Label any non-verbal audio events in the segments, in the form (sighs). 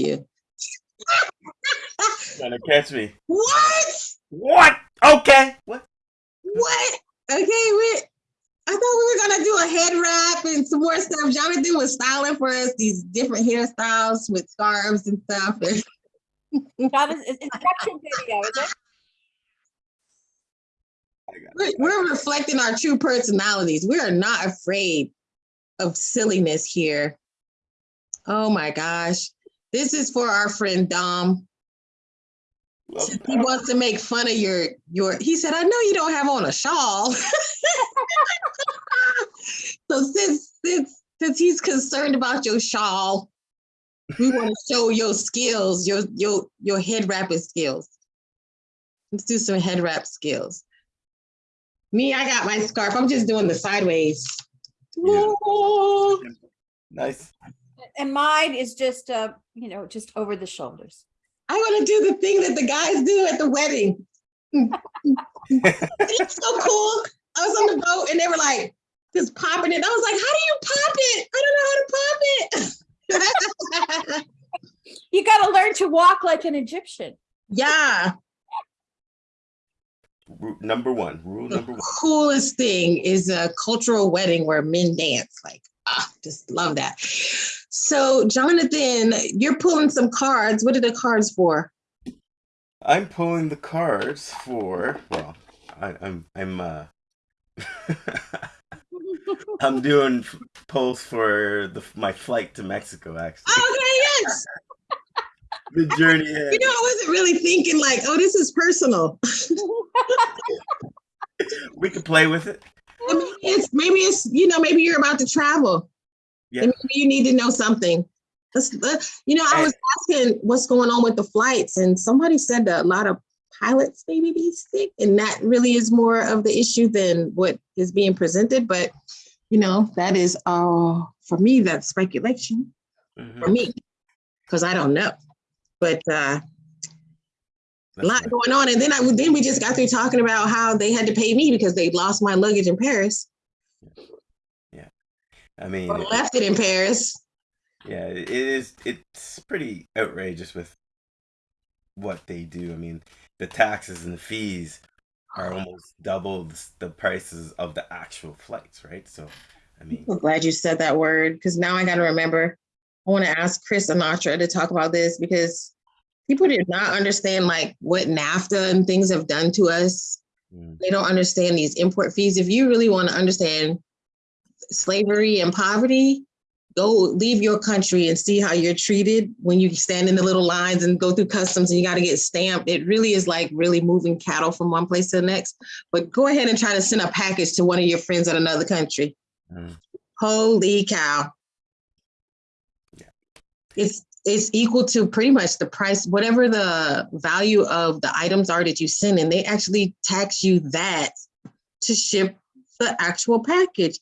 you. Trying to catch me. What? What? Okay. What? What? Okay, wait. I thought we were gonna do a head wrap and some more stuff. Jonathan was styling for us these different hairstyles with scarves and stuff. (laughs) That is it's instruction video, is it? We're, we're reflecting our true personalities. We are not afraid of silliness here. Oh my gosh. This is for our friend Dom. He wants to make fun of your your he said, I know you don't have on a shawl. (laughs) so since since since he's concerned about your shawl, we want to show your skills, your your your head wrapping skills. Let's do some head wrap skills. Me, I got my scarf. I'm just doing the sideways. Yeah. Nice. And mine is just, uh, you know, just over the shoulders. I want to do the thing that the guys do at the wedding. (laughs) it's so cool. I was on the boat and they were like just popping it. I was like, how do you pop it? I don't know how to pop it. (laughs) You got to learn to walk like an Egyptian. yeah. Ru- Number one. Rule The number one. coolest thing is a cultural wedding where men dance. Like, ah, (sighs) just love that. So, Jonathan, you're pulling some cards. What are the cards for? I'm pulling the cards for. Well, I, I'm. I'm. uh (laughs) I'm doing pulls for the my flight to Mexico. Actually, Okay, yes. (laughs) the journey. You know, I wasn't really thinking like, oh, this is personal. (laughs) we can play with it. Maybe it's maybe it's you know maybe you're about to travel Yeah. and maybe you need to know something Let's, let- you know i was asking what's going on with the flights and somebody said that a lot of pilots maybe be sick and that really is more of the issue than what is being presented but you know that is uh for me that's speculation Mhm. for me because i don't know but uh a lot right. going on and then i then we just got through talking about how they had to pay me because they lost my luggage in paris I mean, left it in paris yeah, it is. It's pretty outrageous with what they do. I mean, the taxes and the fees are oh. almost double the, prices of the actual flights, right? So, I mean, I'm glad you said that word because now I got to remember. I want to ask Chris Sinatra to talk about this because people do not understand like what NAFTA and things have done to us. Mm, They don't understand these import fees. If you really want to understand slavery and poverty, go leave your country and see how you're treated when you stand in the little lines and go through customs and you got to get stamped. It really is like really moving cattle from one place to the next. But go ahead and try to send a package to one of your friends in another country. mm, Holy cow. Yeah. It's it's equal to pretty much the price, whatever the value of the items are that you send, and they actually tax you that to ship the actual package.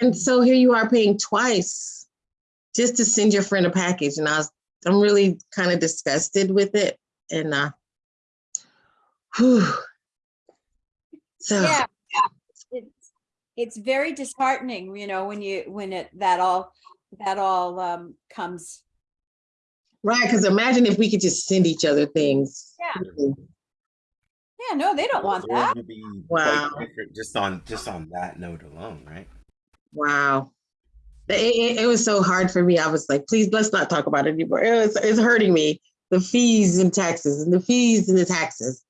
And so here you are paying twice just to send your friend a package. And I was I'm really kind of disgusted with it. And uh whew. so Yeah. It's, it's very disheartening, you know, when you, when it, that all, that all, um, comes. Right, because imagine if we could just send each other things. Yeah. Yeah, no, they don't want the that. be Wow. just on just on that note alone, right? Wow. It, it, it was so hard for me. I was like, please, let's not talk about it anymore. It was, it's hurting me. The fees and taxes and the fees and the taxes.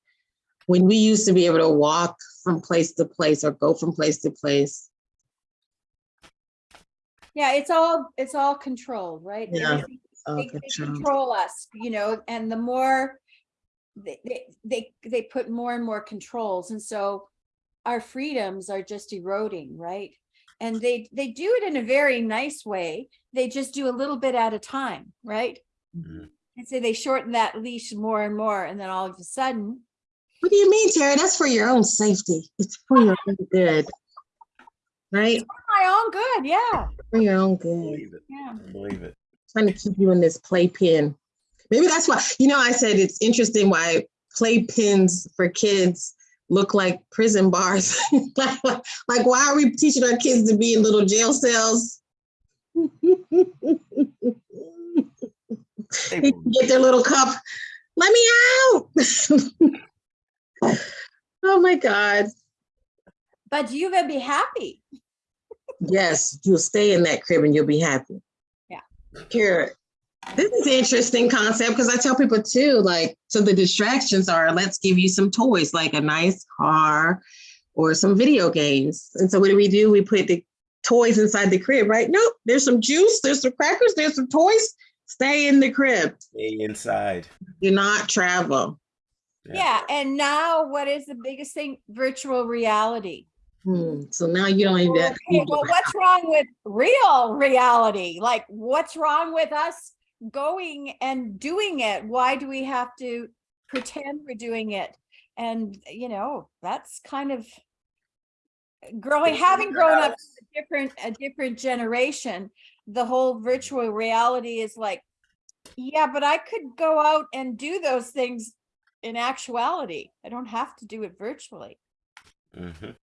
When we used to be able to walk from place to place or go from place to place. Yeah, it's all, it's all controlled, right? Yeah, Everything- all They, they controlled. control us, you know, and the more they, they, they, they put more and more controls. And so our freedoms are just eroding, right? And they, they do it in a very nice way. They just do a little bit at a time, right? Mhm. And so they shorten that leash more and more. And then all of a sudden, What do you mean, Tara? That's for your own safety. It's for your own good. Right? For my own good, yeah, For your own good. Believe it. yeah. Believe it. Trying to keep you in this playpen. Maybe that's why, you know, I said it's interesting why playpens for kids look like prison bars. (laughs) like, like, why are we teaching our kids to be in little jail cells? (laughs) They They get their little cup. Let me out. (laughs) oh my God. But you will be happy. Yes, you'll stay in that crib and you'll be happy. Yeah. Kara, this is an interesting concept because I tell people too, like, so the distractions are let's give you some toys, like a nice car or some video games. And so what do we do? We put the toys inside the crib, right? Nope, there's some juice, there's some crackers, there's some toys. Stay in the crib. Stay inside. Do not travel. Yeah. And now what is the biggest thing? Virtual reality. Hmm, So now you don't even have to Okay, well, what's wrong with real reality? Like, what's wrong with us going and doing it? Why do we have to pretend we're doing it? And, you know, that's kind of growing, It's having grown up house. a different, a different generation, the whole virtual reality is like, yeah, but I could go out and do those things in actuality. I don't have to do it virtually Mhm.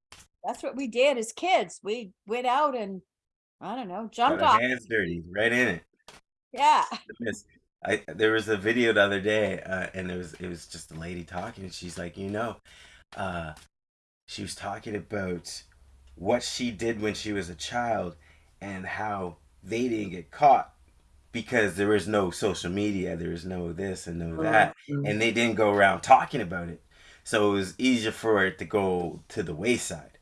That's what we did as kids. We went out and I don't know, jumped off. hands dirty, right in it. Yeah. (laughs) I there was a video the other day, uh, and it was it was just a lady talking, and she's like, you know, uh, she was talking about what she did when she was a child, and how they didn't get caught because there was no social media, there was no this and no that, and they didn't go around talking about it, so it was easier for it to go to the wayside,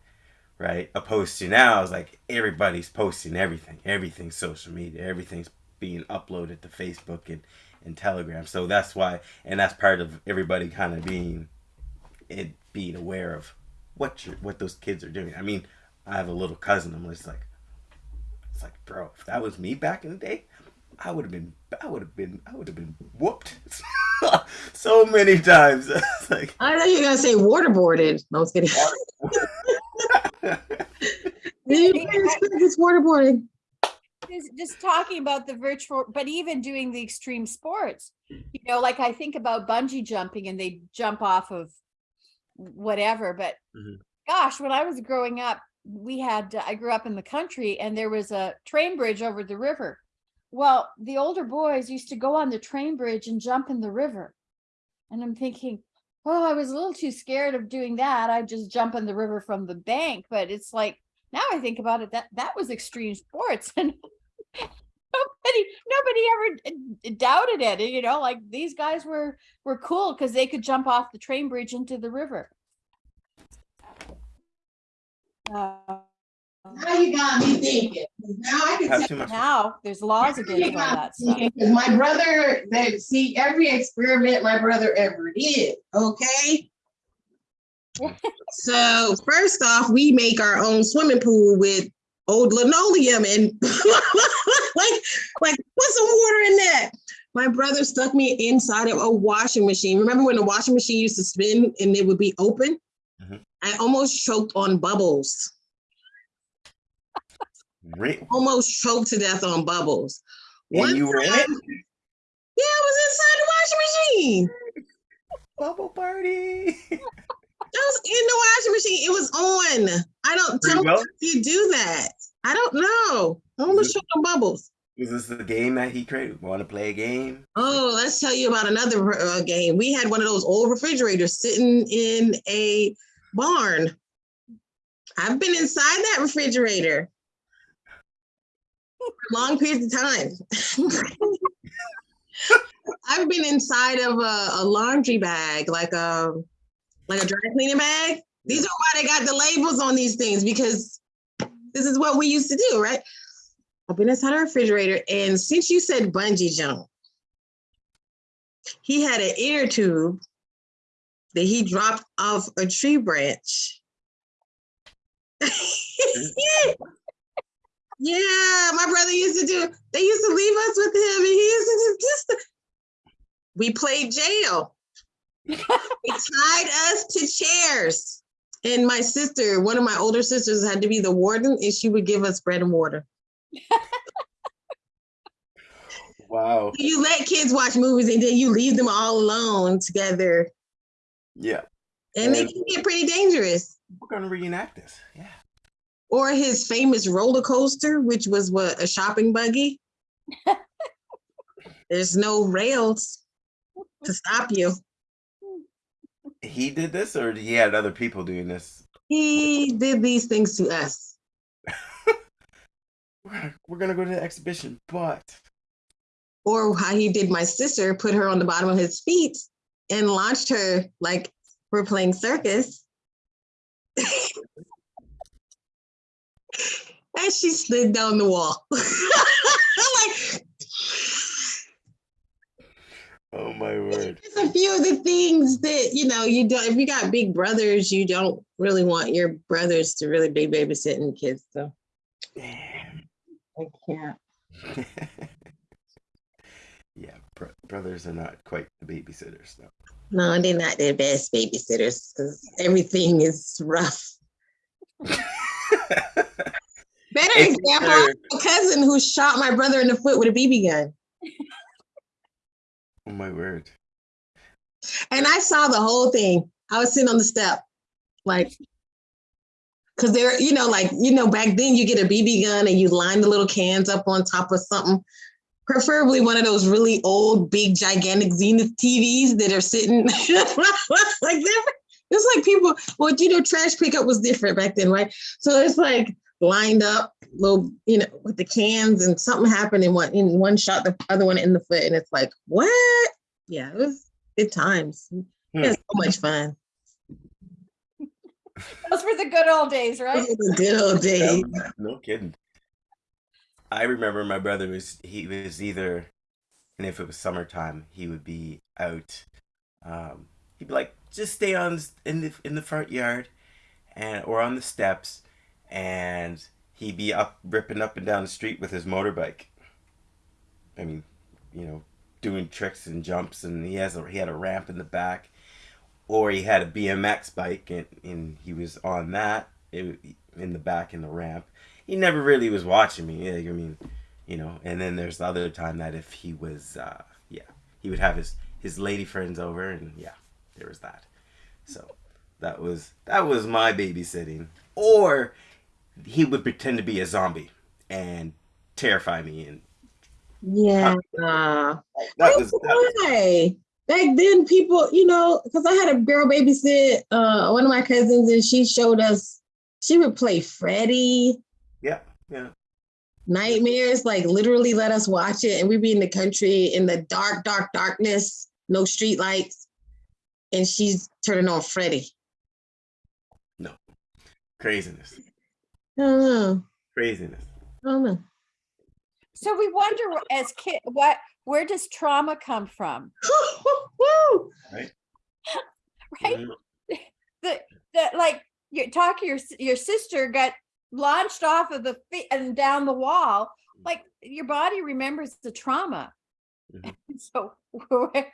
right? Opposed to now, it's like everybody's posting everything, everything's social media, everything's being uploaded to Facebook and, and Telegram. So that's why, and that's part of everybody kind of being, it being aware of what you what those kids are doing. I mean, I have a little cousin. I'm just like, it's like, bro, if that was me back in the day, I would have been, I would have been, I would have been whooped (laughs) so many times. (laughs) Like, I know you're gonna say waterboarded. No, I was kidding. You It's waterboarding. Just, just talking about the virtual, but even doing the extreme sports, you know, like I think about bungee jumping and they jump off of whatever, but Mhm. gosh, when I was growing up, we had, uh, I grew up in the country and there was a train bridge over the river. Well, the older boys used to go on the train bridge and jump in the river. And I'm thinking, oh, I was a little too scared of doing that. I'd just jump in the river from the bank. But it's like, now I think about it, that that was extreme sports (laughs) and nobody nobody ever doubted it. You know, like these guys were were cool because they could jump off the train bridge into the river. Uh, Now you got me thinking. Now I can have too much. now there's laws against all that stuff. (laughs) Because my brother, that see every experiment my brother ever did, okay? (laughs) So first off, we make our own swimming pool with old linoleum and (laughs) like, like put some water in that. My brother stuck me inside of a washing machine. Remember when the washing machine used to spin and it would be open? Mhm. I almost choked on bubbles. Re- Almost choked to death on bubbles. and One you were in it? Yeah, I was inside the washing machine. Bubble party. I was in the washing machine. It was on. I don't tell me you do that. I don't know. I almost choked on bubbles. Was this the game that he created? Want to play a game? Oh, let's tell you about another uh, game. We had one of those old refrigerators sitting in a barn. I've been inside that refrigerator long periods of time. (laughs) I've been inside of a, a laundry bag, like a like a dry cleaning bag. These are why they got the labels on these things because this is what we used to do, right? I've been inside a refrigerator, and since you said bungee jump, he had an ear tube that he dropped off a tree branch. (laughs) Mm. Yeah, my brother used to do. They used to leave us with him, and he used to just. just we played jail. they (laughs) tied us to chairs, and my sister, one of my older sisters, had to be the warden, and she would give us bread and water. Wow. You let kids watch movies, and then you leave them all alone together, Yeah. and they can get pretty dangerous. We're gonna reenact this. Yeah. Or his famous roller coaster, which was what a shopping buggy. (laughs) There's no rails to stop you. He did this, or he had other people doing this? He did these things to us. (laughs) We're, we're gonna go to the exhibition, but Or how he did my sister, put her on the bottom of his feet and launched her like we're playing circus. And she slid down the wall. (laughs) like, oh my word. It's a few of the things that you know you don't. If you got big brothers, you don't really want your brothers to really be babysitting kids. So Damn. I can't. (laughs) yeah, bro- brothers are not quite the babysitters, though. No, they're not the best babysitters because everything is rough. (laughs) Better It's example, a cousin who shot my brother in the foot with a BB gun. oh my word. And I saw the whole thing. I was sitting on the step, like, because they're, you know, like, you know, back then you get a BB gun and you line the little cans up on top of something, preferably one of those really old, big, gigantic Zenith TVs that are sitting (laughs) like they're- it's like people, well, you know, trash pickup was different back then, right? So it's like lined up, little, you know, with the cans, and something happened in one, in one shot, the other one in the foot, and it's like, what? Yeah, it was good times. We had so much fun. Those were the good old days, right? It was a good old (laughs) days. No, no kidding. I remember my brother was he was either, and if it was summertime, he would be out. Um, he'd be like, just stay on in the in the front yard, and or on the steps, and he'd be up ripping up and down the street with his motorbike. I mean, you know, doing tricks and jumps, and he has a he had a ramp in the back, or he had a BMX bike, and, and he was on that in the back in the ramp. He never really was watching me. I mean, you know. And then there's the other time that if he was, uh, yeah, he would have his his lady friends over, and yeah, there was that. So that was that was my babysitting. Or he would pretend to be a zombie and terrify me, and Yeah. that was that was. Back then, people, you know, because I had a girl babysit uh, one of my cousins, and she showed us. She would play Freddy, yeah yeah. Nightmares, like literally let us watch it, and we'd be in the country in the dark, dark darkness, no street lights, and she's turning on Freddy. No craziness, I don't know. craziness. I don't know. So we wonder as kid, what, where does trauma come from? (laughs) Woo! Right? (laughs) Mhm. The, the, like, you talk your, your sister got launched off of the feet and down the wall. Like, your body remembers the trauma. Mhm. (laughs) So. where-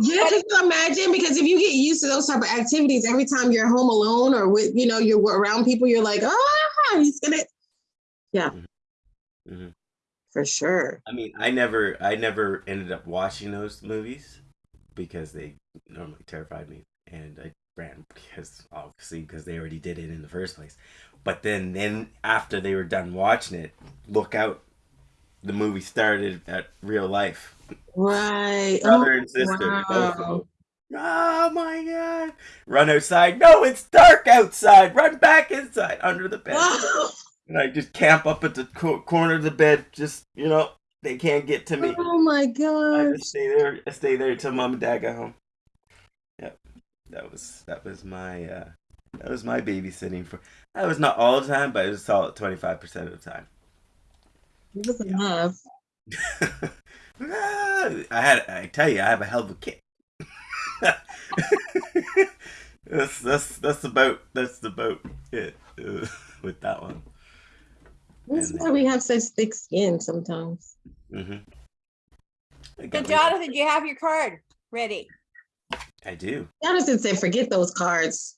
Yeah, can you imagine? Because if you get used to those type of activities, every time you're home alone or with, you know, you're around people, you're like, ah, he's gonna. Yeah, Mhm. for sure. I mean, I never, I never ended up watching those movies because they normally terrified me, and I ran because obviously because they already did it in the first place. But then, then after they were done watching it, look out, the movie started at real life. Right. Brother and sister. wow. Oh my god! Run outside. No, it's dark outside. Run back inside under the bed. Oh, And I just camp up at the co- corner of the bed. Just you know, they can't get to me. oh my god. I just stay there. I stay there until mom and dad got home. Yep, that was that was my uh, that was my babysitting for. That was not all the time, but it was all twenty five percent of the time. It was enough. (laughs) I had. I tell you, I have a hell of a kit. (laughs) that's that's that's about that's about it uh, (laughs) with that one. That's And- why we have such thick skin sometimes. hmm So Jonathan, do you have your card ready. I do. Jonathan said, forget those cards.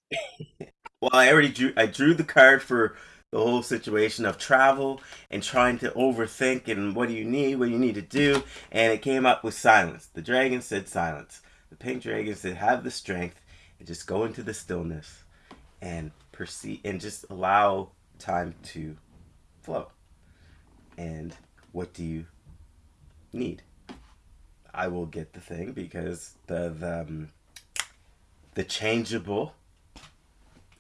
Well, I already drew. I drew the card for the whole situation of travel and trying to overthink and what do you need, what you need to do, and it came up with silence. The dragon said silence. The pink dragon said have the strength and just go into the stillness and perceive and just allow time to flow. And what do you need? I will get the thing because the the um, the changeable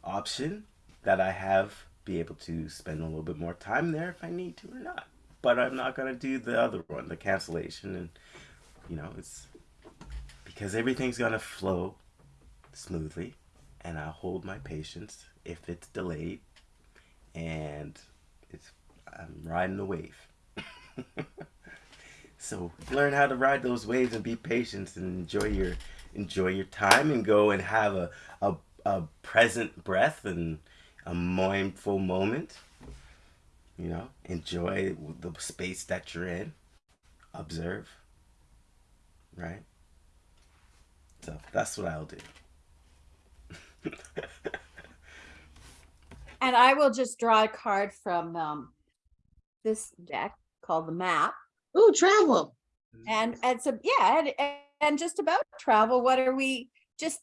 option that I have be able to spend a little bit more time there if I need to or not. But I'm not gonna do the other one, the cancellation, and you know it's because everything's gonna flow smoothly, and I hold my patience if it's delayed, and it's I'm riding the wave. (laughs) so learn how to ride those waves and be patient and enjoy your enjoy your time and go and have a a, a present breath and a mindful moment. You know, enjoy the space that you're in. Observe. Right? So that's what I'll do. (laughs) And I will just draw a card from um, this deck called the map. Ooh, travel. And and so yeah, and, and- and just about travel, what are we just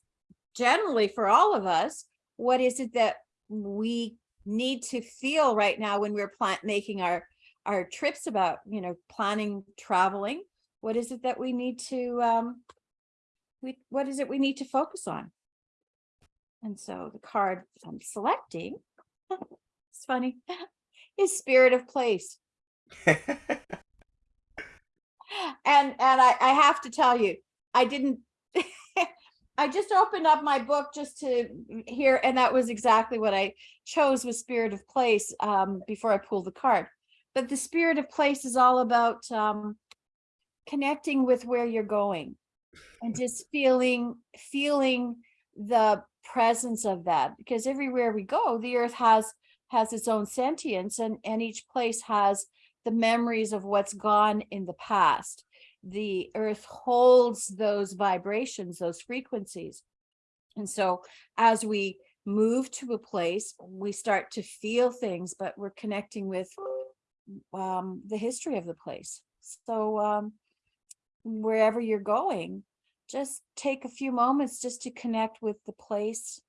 generally for all of us, what is it that we need to feel right now when we're plan making our our trips about, you know, planning traveling? What is it that we need to um we what is it we need to focus on? And so the card I'm selecting, (laughs) it's funny, (laughs) is spirit of place. (laughs) and and I, I have to tell you, I didn't. I just opened up my book just to hear, and that was exactly what I chose with Spirit of Place um, before I pulled the card. But the Spirit of Place is all about um, connecting with where you're going, and (laughs) just feeling feeling the presence of that. Because everywhere we go, the Earth has has its own sentience, and and each place has the memories of what's gone in the past. The earth holds those vibrations, those frequencies. And so as we move to a place, we start to feel things, but we're connecting with um, the history of the place. So um, wherever you're going, just take a few moments just to connect with the place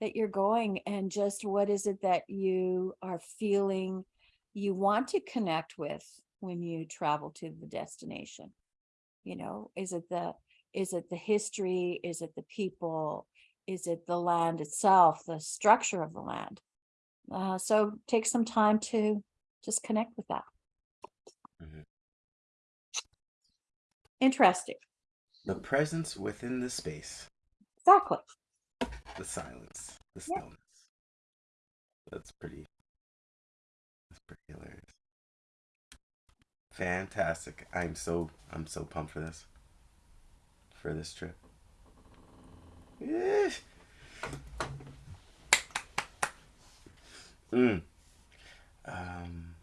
that you're going and just what is it that you are feeling you want to connect with when you travel to the destination you know is it the is it the history is it the people is it the land itself the structure of the land uh, so take some time to just connect with that Mhm. interesting the presence within the space, exactly the silence, the Yeah. stillness. That's pretty. That's pretty hilarious. Fantastic! I'm so I'm so pumped for this. For this trip. Yeah. Mm. Um.